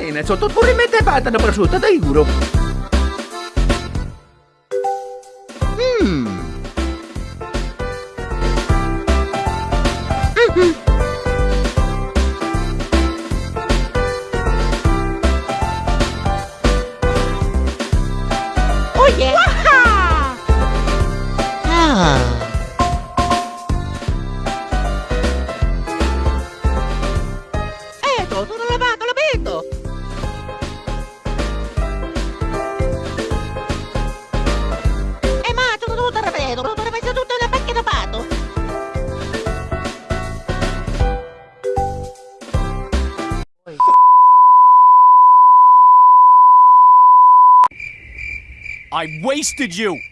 bene, sotto pure mette patata prosciutta, da giuro. Mmm. Oh yeah! Ah. Eto, tutto lavato, l'abito! E credo, ma una da pato. I wasted you!